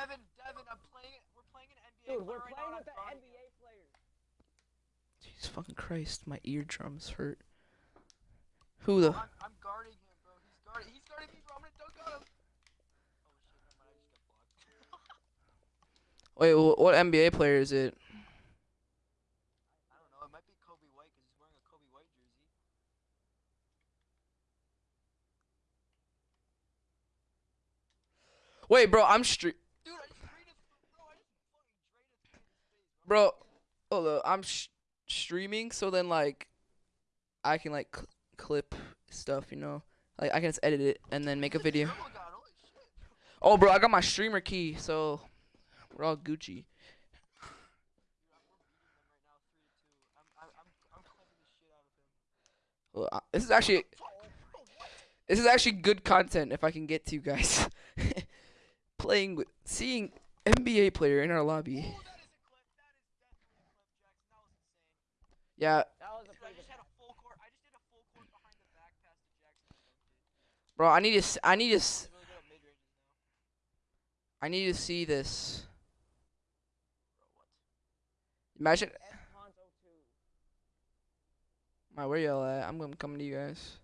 Devin, Devin, I'm playing. We're playing an NBA. Dude, we're player right playing now, with the I'm guarding NBA players. Jesus fucking Christ, my eardrums hurt. Who the? him. I'm, I'm guarding him, bro. He's guarding. He's guarding me, bro. I'm gonna dunk on him. Oh shit! Never mind. I just got blocked. Wait, wh- what NBA player is it? I don't know. It might be Coby White because he's wearing a Coby White jersey. Wait, bro, I'm stre- Dude, I just drained his bro. I just fucking drained his face, bro. Hold up, I'm sh- streaming, so then like, I can like cl- clip stuff, you know. Like I can just edit it and then make a video. dribble god, holy shit. Oh, bro, I got my streamer key, so we're all Gucci. Well, uh, this is actually Fuck, bro, what? this is actually good content if I can get to you guys. Playing with seeing NBA player in our lobby. It. bro, I need to s- I need to s- He's really good at mid ranges now. I need to see this. Bro, what? Imagine S Ponzo 2. my where y'all at? I'm gonna come to you guys.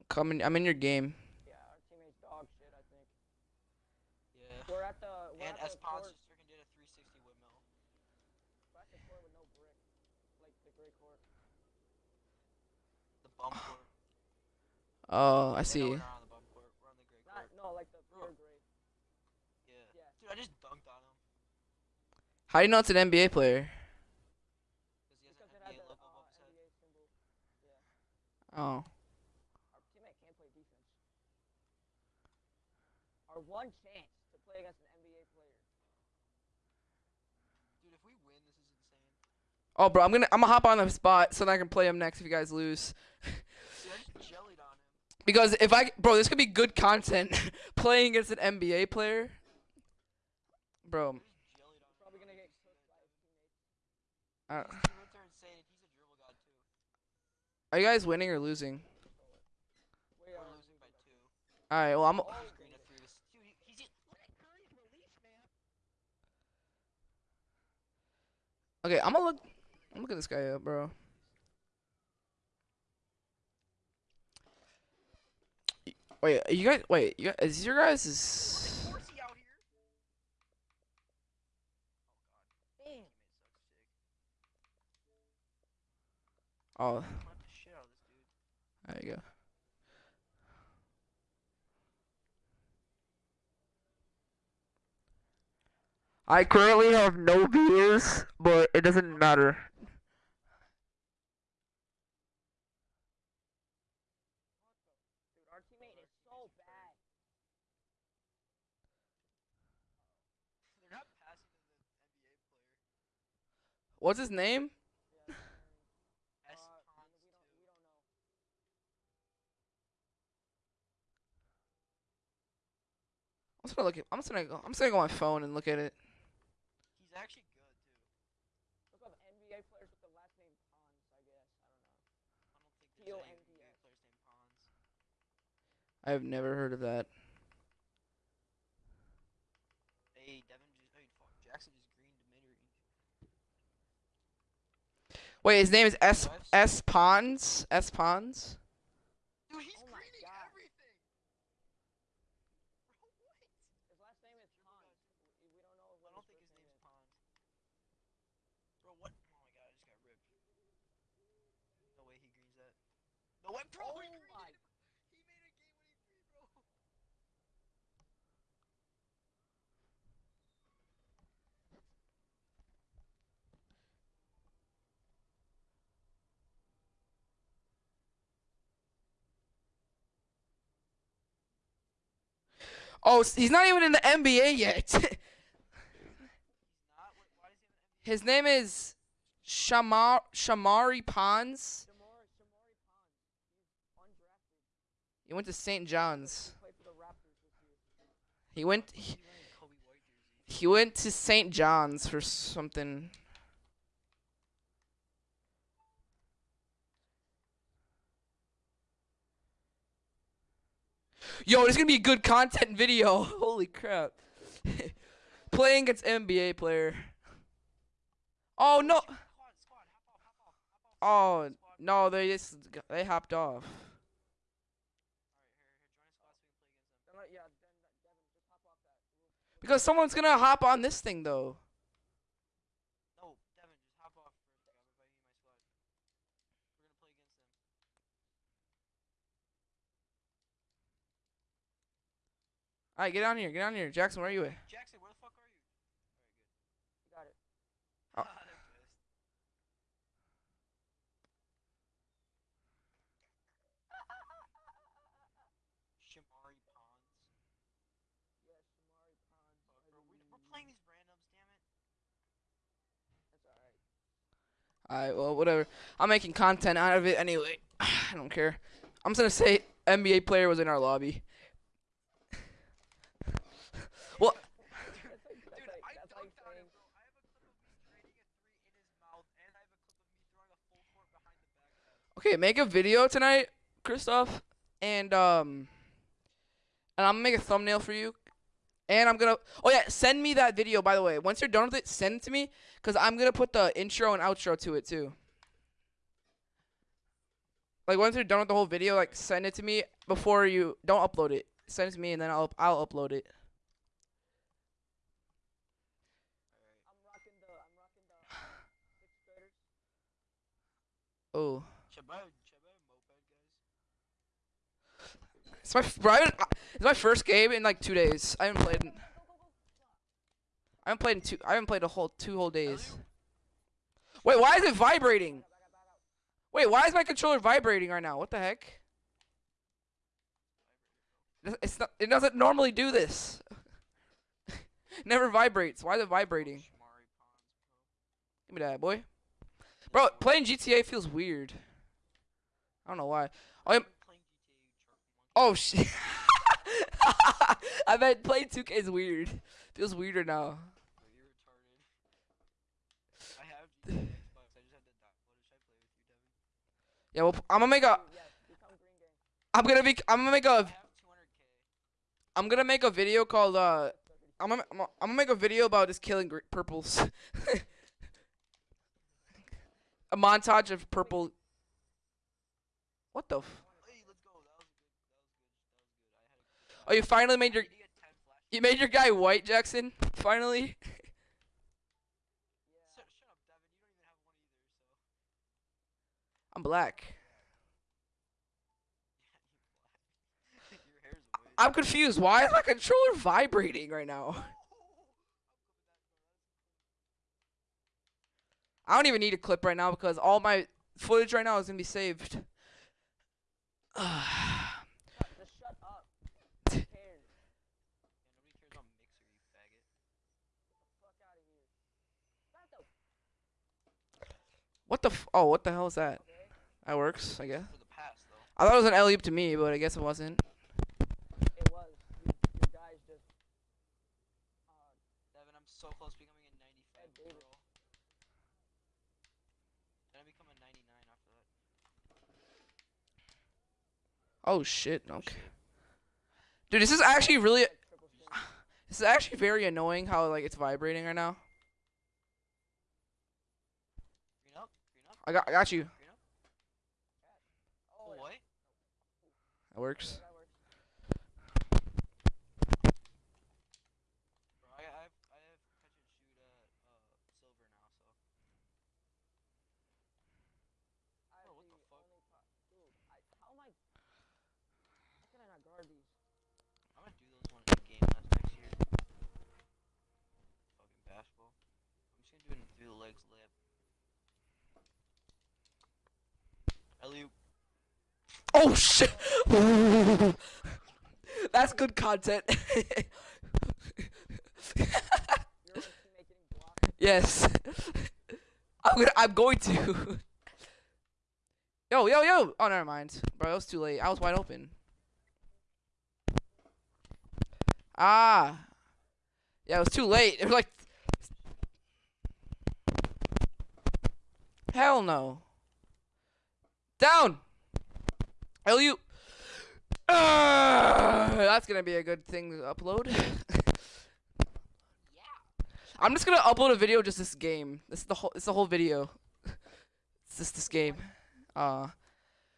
I'm coming. I'm in your game. Yeah, our teammates dog shit, I think. Yeah. We're at the we're And at the Espons court, just freaking did a 360 windmill. we're at the court with no brick. Like the gray court. The bum court. Oh, I see. not on the bum court. We're on the gray Not court. no, like the Bro. pure gray. Yeah. Yeah. Dude, I just dunked on him. How do you know it's an NBA player? Because he has Because an NBA the uh, above his head. NBA symbol. Oh, Our teammate can't play defense. Our one chance to play against an NBA player. Dude, if we win, this is insane. oh, bro, I'm gonna I'm gonna hop on the spot so that I can play him next if you guys lose. Dude, I just jellied on him. Because if I, bro, this could be good content. playing against an NBA player, bro. Uh, are you guys winning or losing? All right, well, I'm. Okay, I'm gonna look. I'm look at this guy up, bro. Wait, you guys. Wait, you guys, is your guys is. Horsey out here. Oh. Damn. Oh, Clap the shit out of this dude. there you go. I currently have no views, but it doesn't matter. Dude, our teammate is so bad. They're not passing to the NBA player. What's his name? Yeah, S Ponds we don't too. we don't know. I'm just gonna look at. I'm just gonna go. I'm just gonna go on my phone and look at it. He's actually good too. Look up NBA players with the last name Ponds, I guess. I don't know. I don't think there's any NBA players named Ponds. I've never heard of that. Hey, Devin just. Hey, fuck. Jackson just greened to mid range. Wait, his name is S S Ponds. S Ponds. Dude, he's Oh greening God. everything. His last name is Ponds. We, we don't know I don't think his his name is. Ponds. Bro, what? Oh my god, I just got ripped. No way he greens that. No way, bro! Oh he greened my- it! He made a game winning three, bro! Oh, he's not even in the NBA yet. His name is Shamar Shamari Ponds. He went to St. John's. He went. He, he went to St. John's for something. Yo, is gonna be a good content video. Holy crap. Playing against NBA player. Oh no. Oh no, they just they hopped off. Because someone's gonna hop on this thing though. No, Devin, just hop off for a second. I'm inviting you to my squad. We're gonna play against them. Alright, get down here, get down here. Jackson, where are you at? Jackson, where the fuck are you? Alright, You got it. Oh. good. They're pissed. Shamari Ponds. Yes, Shamari Ponds. Fuck, bro, we, we're playing these randoms, damn it. That's alright. Alright, well, whatever. I'm making content out of it anyway. I don't care. I'm just gonna say NBA player was in our lobby. Well, That's like, that's Dude, I that's like dunked on him, saying, bro. I have a clip of me draining a three in his mouth, and I have a clip of me throwing a full court behind the back pass. okay, make a video tonight, Christoph, and um, and I'm gonna make a thumbnail for you. And I'm gonna. Oh yeah, send me that video. By the way, once you're done with it, send it to me, cause I'm gonna put the intro and outro to it too. Like once you're done with the whole video, like send it to me before you don't upload it. Send it to me, and then I'll I'll upload it. Alright. I'm rocking the, I'm rocking the sixth graders. Oh, Shabab, Shabab moped, guys. it's my bro. I uh, it's my first game in like two days. I haven't played. In, I haven't played in two. I haven't played a whole two whole days. Wait, why is it vibrating? Back up, back up. Wait, why is my controller vibrating right now? What the heck? It- It's not. It doesn't normally do this. Never vibrates. Why is it vibrating? Shamari Ponds, bro. Give me that, boy. Bro, playing GTA feels weird. I don't know why. Oh, I've yeah, been playing GTA, you jerk. You want oh shit. I bet playing 2K is weird. Feels weirder now. Bro, you're retarded. I have GTA Xbox. I just have to download it. Should I play with you, Devin? Yeah, well, I'm gonna make a. Dude, yes, become Green Gang. I'm gonna be. I'm gonna make a. have 200k. I'm gonna make a video called. Uh, I'm gonna. I'm gonna make a video about just killing purples. a montage of purple. What the? F- Hey, let's go. That was good. That was good. That was good. I had a good oh, you finally made your. I need to get 10 flash. You made your guy white, Jackson. Finally. Yeah. Shut, shut up, Devin. You don't even have one either, so. I'm black. Yeah, you black. Your hair's white. I'm confused. Why is my controller vibrating right now? I don't even need a clip right now because all my footage right now is gonna be saved. Shut, just shut up. Who cares? Yeah, nobody cares about Mixer, you faggot. Fuck out of here. Not the what the? F- oh, what the hell is that? okay. That works, I guess. For the pass, though. I thought it was an alley oop to me, but I guess it wasn't. It was. You, you guys just. Uh, Devin, I'm so close to becoming a 95 Ed Davis. girl. Then I become a 99 after that. Oh shit. Okay. Dude, this is actually really. This is actually very annoying how like it's vibrating right now. I got. I got you. That works. That works. Bro, I, I have, I have catch and shoot at uh, silver now, so. I Oh, what the the fuck? only po- Dude, I, how am I? How can I not guard these? I'm gonna do those one in game last next year. Fucking basketball. I'm just gonna do it in through the legs layup. Alley Oh shit! That's good content. Yes. I'm gonna. I'm going to. Yo, yo, yo! Oh, never mind, bro. It was too late. I was wide open. Ah. Yeah, it was too late. It was like. Hell no. Down. Hell you. Uh, that's gonna be a good thing to upload. Yeah. I'm just gonna upload a video just this game. This is the whole. It's the whole video. It's just this game. Uh,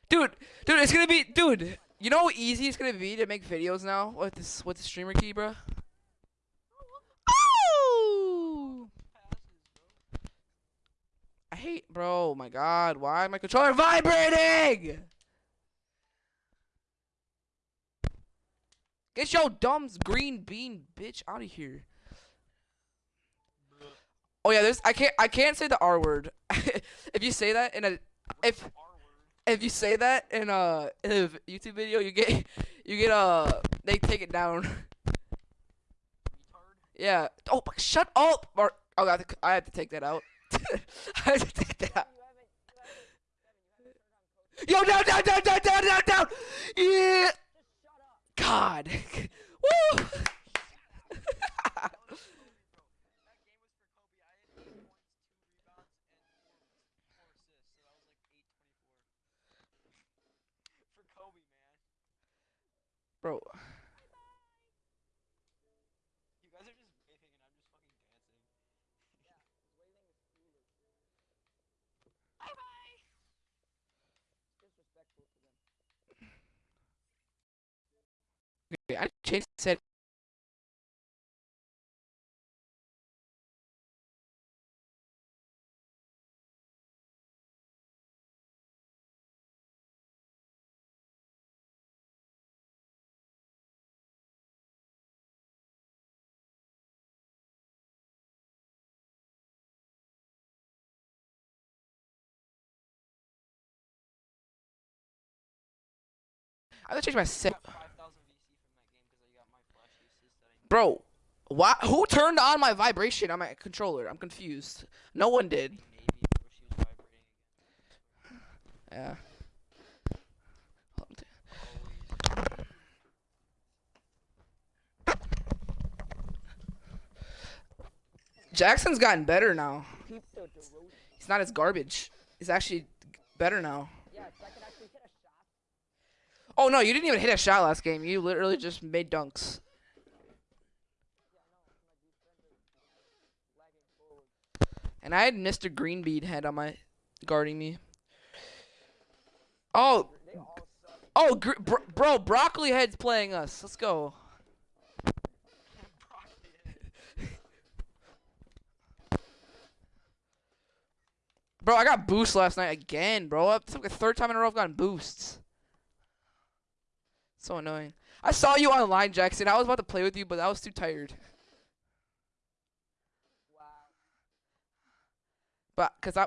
dude, dude, it's gonna be, dude. You know how easy it's gonna be to make videos now with this with the streamer key, bro. Oh! I hate, bro. Oh my God, why my controller vibrating? Get your dumb green bean bitch out of here. Oh yeah, there's I can't I can't say the R word. if you say that in a if if you say that in a, in a YouTube video, you get you get uh they take it down. Yeah. Oh, shut up. Or oh, I have to, I have to take that out. I have to take that out. You haven't, you haven't, Devin, you haven't turned on Yo, coach. down, down, down, down, down, down. Yeah. God. Woo. That was for Kobe, bro. That game was for Kobe. I had eight points, two rebounds, and four, four assists. So that was like eight twenty-four. for Kobe, man. Bro. You guys are just waving, and I'm just fucking dancing. Waving is foolish. Bye bye. It's disrespectful to them. Okay, I changed set. I have to change my set. got 5,000 VC from that game because I got my flashy assist that I need. Bro, why? Who turned on my vibration on my controller? I'm confused. No one did. Yeah. Jackson's gotten better now. He's not as garbage. He's actually better now. Oh no, you didn't even hit a shot last game. You literally just made dunks. Yeah, I know. My defense is lagging forward. And I had Mr. Greenbead head on my guarding me. Oh, oh, gr- br- bro, broccoli head's playing us. Let's go. Bro, I got boost last night again, bro. It's like the third time in a row I've gotten boosts. So annoying. I saw you online, Jackson. I was about to play with you, but I was too tired. But cause I,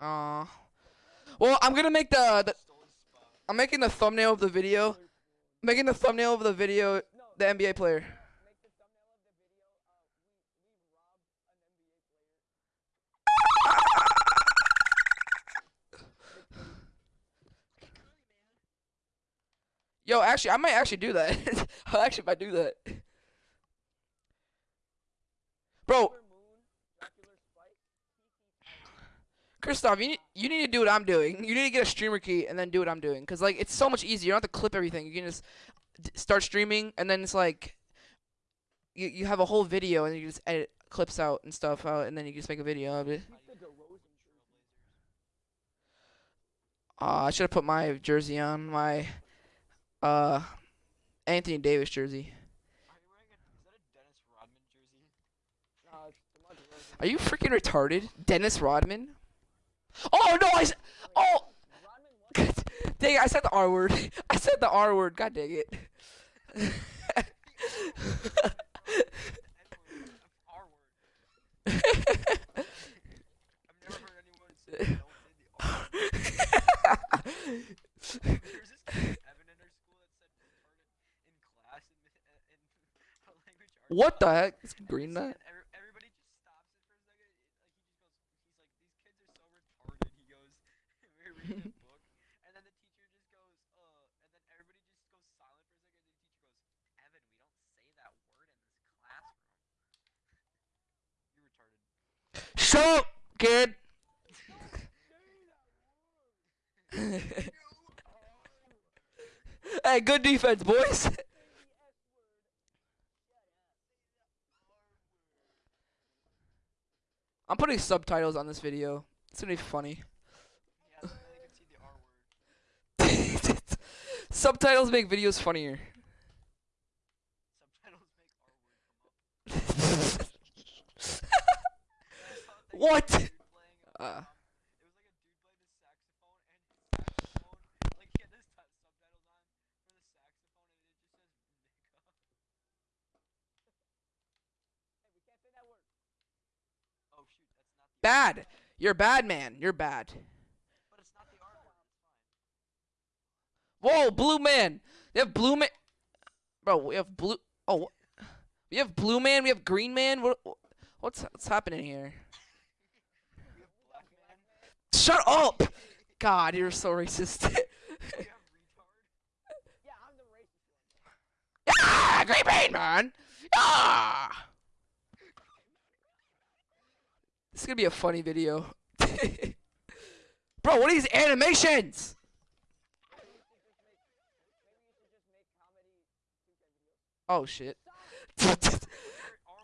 uh, well, I'm gonna make the, the. I'm making the thumbnail of the video. Making the thumbnail of the video. The NBA player. Yo, actually, I might actually do that. I actually might do that. Bro, Kristoff, you need you need to do what I'm doing. You need to get a streamer key and then do what I'm doing, cause like it's so much easier. You don't have to clip everything. You can just start streaming, and then it's like you you have a whole video, and you just edit clips out and stuff out, and then you just make a video of it. Uh, I should have put my jersey on my uh Anthony Davis jersey. Are you freaking retarded, Dennis Rodman? Oh no! I oh. Dang it, I said the R word. I said the R word. God dang it. what the heck? I've never heard anyone say don't say the R word. There's this kid, Evan in our school that said retarded in class in, in, in language arts. what the class. heck? Is And green this that? kid, every- everybody just stops it for a second. it- Like he just goes, he's like, these kids are so retarded. He goes, we were reading a book, and then the teacher just goes, uh, and then everybody just goes silent for a second. And the teacher goes, Evan, we don't say that word in this classroom. You're retarded. Shut up, kid. Hey, good defense, boys. I'm putting subtitles on this video. It's gonna be funny. Subtitles make videos funnier. But it's not the R word. It's fine. Whoa, blue man. We have blue man. Bro, we have blue. Oh, we have blue man. We have green man. What? What's what's happening here? We have black man. Shut up. God, you're so racist. We have retard. Yeah, I'm the racist one. ah, green man, man. Ah. This is gonna be a funny video. Bro, what are these animations? Maybe you should just make, maybe you should just make comedy 2K videos. Oh shit.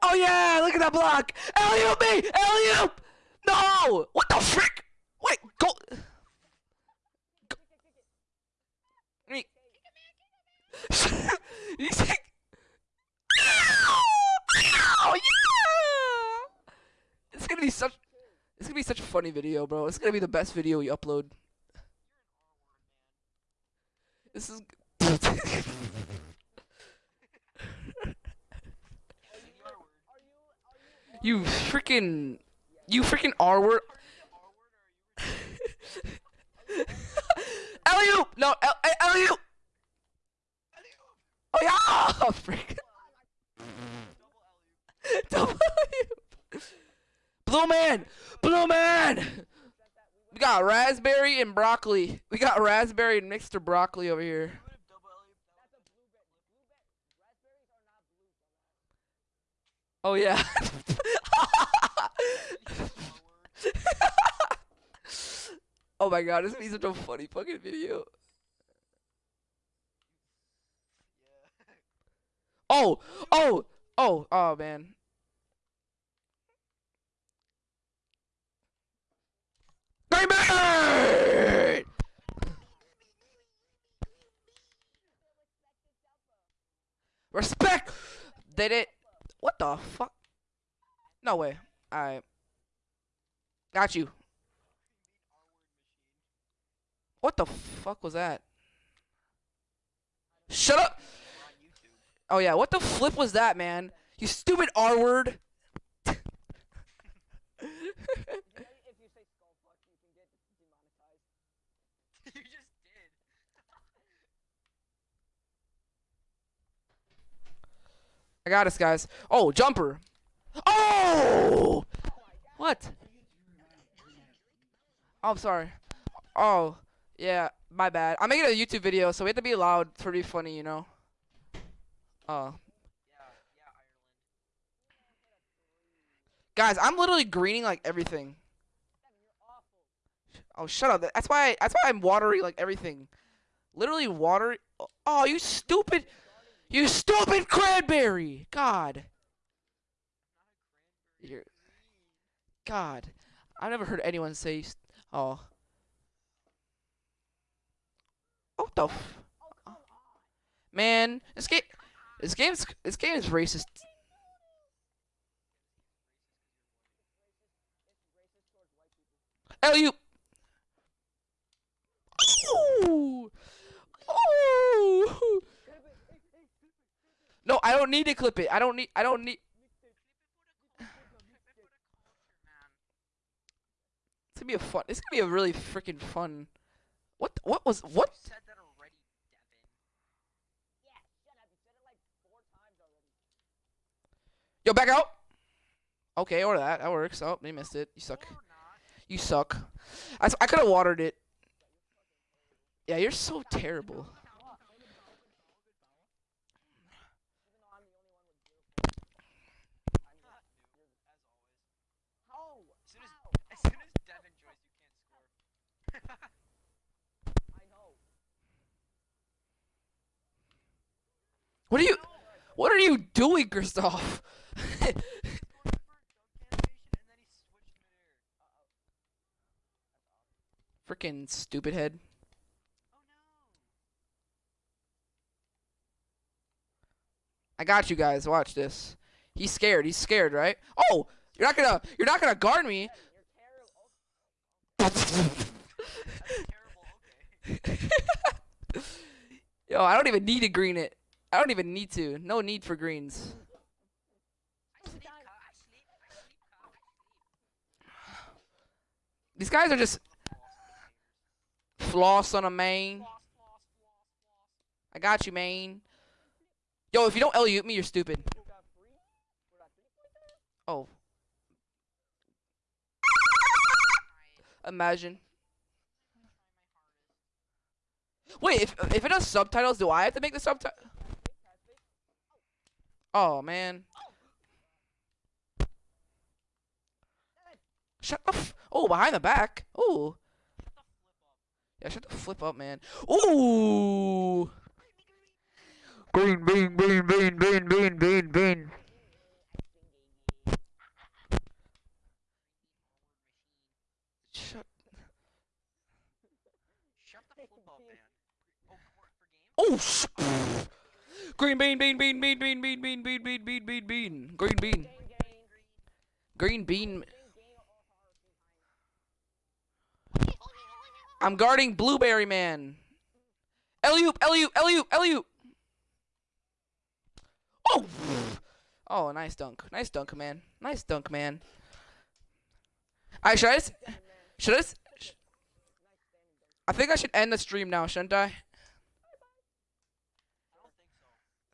Oh yeah, look at that block. Me, alley No, what the frick? Wait, go. go. Mean, you think? Ow, yeah. It's gonna be such. It's gonna be such a funny video, bro. It's gonna be the best video we upload. This is. You freaking. You freaking R word. Are you the R word or are you Alley No, alley eh, Alley-oop! Oh yeah! Oh, frick. Double alley-oop. Blue man! Blue man! We got raspberry and broccoli. We got raspberry and mixed broccoli over here. You would have double alley-oop that that's a blueberry. Blueberry, raspberries are not blue. dumbass. Oh yeah. was the R word. Oh my god, this is such a funny fucking video. Oh, oh, oh, oh man. Respect. Did it? What the fuck? No way. Alright. Got you. What the fuck was that? Shut up! Oh yeah, what the flip was that, man? You stupid R word. I got us, guys. Oh, jumper. Oh! What? Oh, I'm sorry. Oh, yeah, my bad. I'm making a YouTube video, so we have to be loud be funny, you know? Oh. Yeah, yeah, Ireland. Guys, I'm literally greening like everything. Oh, shut up. That's why that's why I'm watery like everything. Literally water. Oh, you stupid. You stupid cranberry. God. You're. God. I've never heard anyone say. Oh. What the f- Oh, man? This game. This game's. This game is racist. People. Alley-oop. Ooh. Ooh. No, I don't need to clip it. I don't need. I don't need. It's gonna be a fun. It's gonna be a really freaking fun. What? What was? What? Yo, back out. Okay, or that. That works. Oh, they missed it. You suck. You suck. I, I could have watered it. Yeah, you're so terrible. What are you what are you doing, Christoph? Freaking stupid head. I got you guys. Watch this. He's scared. He's scared, right? Oh, you're not gonna. You're not gonna guard me. Yo, I don't even need to green it. I don't even need to. No need for greens. I sleep, Ka, I sleep, I sleep, Ka, I sleep. These guys are just floss on a main. I got you, main. Yo, if you don't LU me, you're stupid. Oh. Imagine. Wait, if if it has subtitles, do I have to make the subtitle? Oh man. Shut the f- Oh, behind the back. Oh. Yeah, shut the flip up, man. Ooh. Green, bean, bean, bean, bean, bean, bean, bean. Shut. Shut the flip up, man. Oh, for, for game? Oh. Sh- Green bean, bean, bean, bean, bean, bean, bean, bean, bean, bean, bean, bean. Green bean. Gang, gang. Green bean. Gang, gang, all hard behind. I'm guarding Blueberry Man. Eliup, Eliup, Eliup, Eliup. Oh. Oh, nice dunk. Nice dunk, man. Nice dunk, man. I should I s- should I s- sh- I think I should end the stream now, shouldn't I? I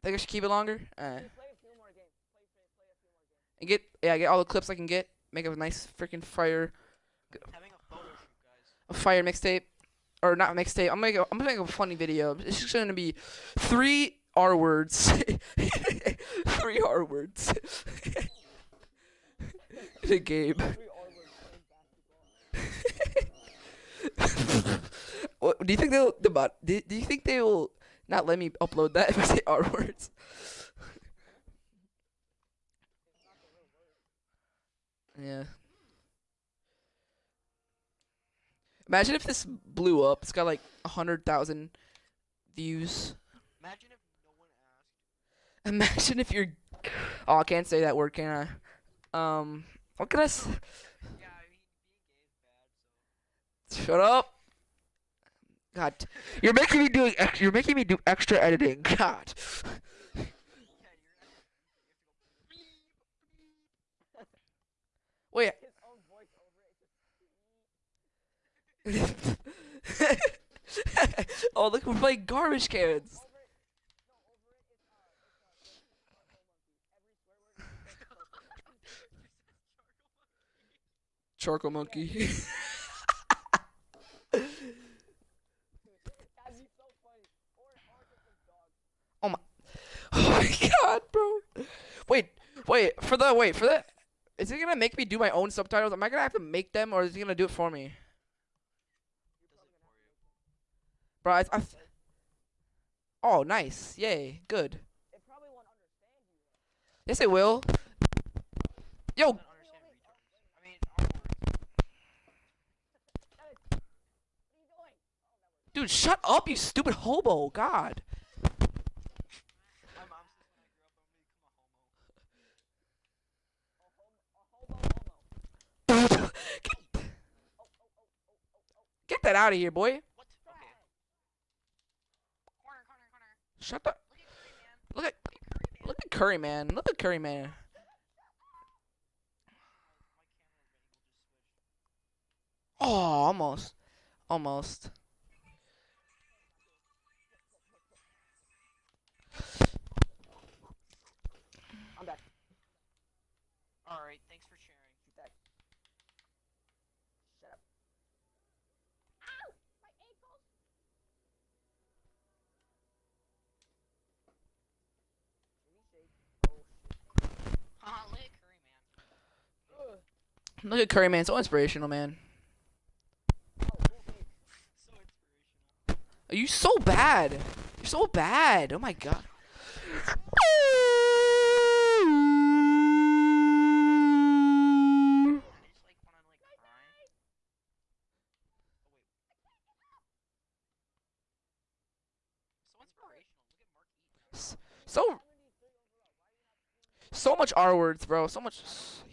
think I should keep it longer. Uh, and get yeah, get all the clips I can get. Make a nice freaking fire Having a photo shoot, guys. a fire mixtape or not mixtape. I'm gonna a, I'm gonna make a funny video. It's just gonna be three R words, three R words a game. What, do you think they'll the? Do, do you think they will not let me upload that if I say R words? yeah. Imagine if this blew up. It's got like a hundred thousand views. Imagine if no one asked. Imagine if you're. Oh, I can't say that word, can I? Um, what can I? S- Yeah, I mean, being gay is bad, so. Shut up. God, you're making me doing. Ex- you're making me do extra editing. God. Yeah, you're you have to go beep, Wait. His own voice over it. Just oh, look, we're playing garbage cans. charcoal monkey. Oh A dog. oh my god, bro. Wait, wait for the wait for the. Is it gonna make me do my own subtitles? Am I gonna have to make them, or is it gonna do it for me? Bro, I, I oh, nice. Yay. Good. It yes, it will. Yo. Dude, shut up, you stupid hobo. God. Get that out of here, boy. Shut up. Look at look at Curry man. Look at Curry man. Oh, almost. Almost. Look at Curry, man. So inspirational, man. Are you so bad? You're so bad. Oh my god. So so much R words, bro. So much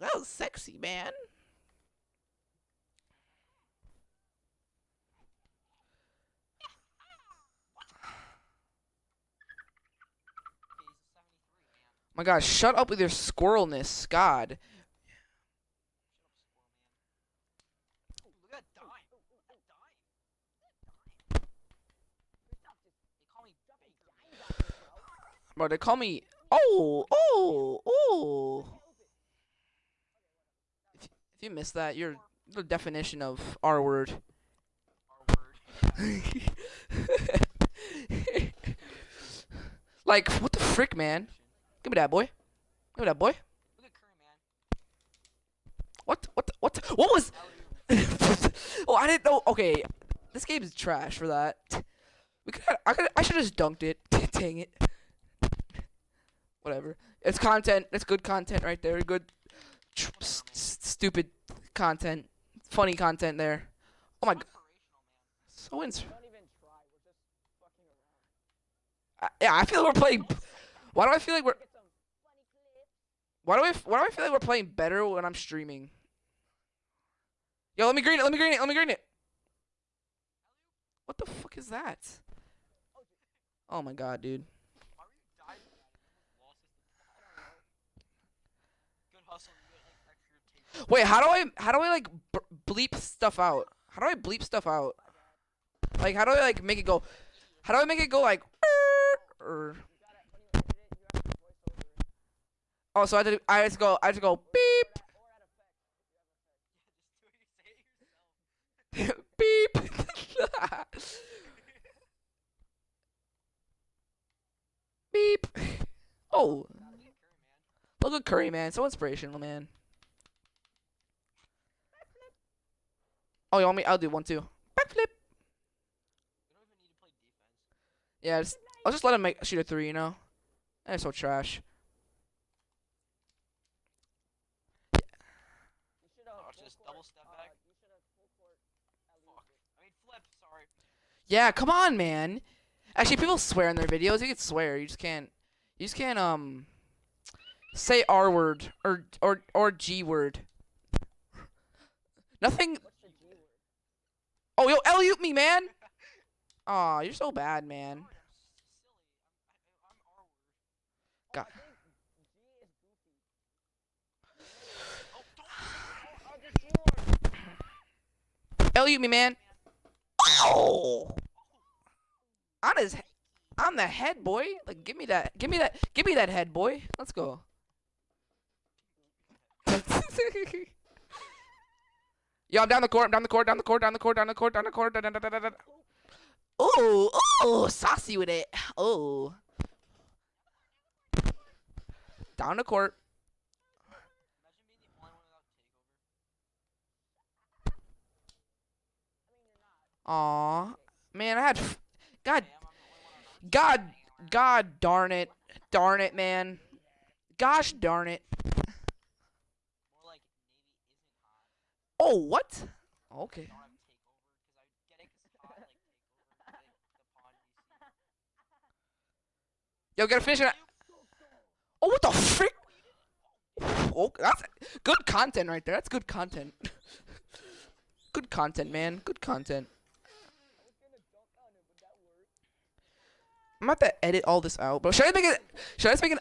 That was sexy, man. My God, shut up with your squirrelness, God. Bro, they call me. Oh, oh, oh. If, you missed that, you're the definition of R word. R word. like, what the frick, man? Give me that, boy. Give me that, boy. What? What? What? What was? Oh, I didn't know. Okay, this game is trash for that. We could. I could. I should have just dunked it. Dang it. Whatever. It's content. It's good content right there. Good. Stupid content. Funny content there. Oh my. God. So ins. Yeah, I feel like we're playing. Why do I feel like we're? Why do I? Why do I feel like we're playing better when I'm streaming? Yo, let me green it. Let me green it. Let me green it. What the fuck is that? Oh my god, dude. Wait, how do I how do I like bleep stuff out? How do I bleep stuff out? Like how do I like make it go? How do I make it go like? Or, oh, so I just I just go I just go beep. beep. beep. Oh, look at Curry, man. So inspirational, man. Oh, you want me? I'll do one too. Backflip. Yeah, just, I'll just let him make shoot a three. You know, they're so trash. Yeah, come on, man. Actually, people swear in their videos. You can swear. You just can't. You just can't um say R word or or or G word. Nothing. Oh, yo, alley me, man. Aw, you're so bad, man. God. Elute me, man. Ow! On his, on the head, boy. Like, give me that, give me that, give me that head, boy. Let's go. Yo, I'm down the court. I'm down the court. Down the court. Down the court. Down the court. Down the court. Down, down, down. Ooh, ooh, saucy with it. Oh. Down the court. Aw, man, I had. God, God. God darn it, darn it, man. Gosh darn it. More like Navy isn't hot. Oh, what? Okay. Don't have takeover because I get it because hot like takeover. Like the what? Okay. Yo, gotta finish it. Oh, what the frick? Oh, that's good content right there. That's good content. good content, man. Good content. I was gonna dunk on it, but that worked. I'm about to edit all this out, bro. Should I make it? Should I just make an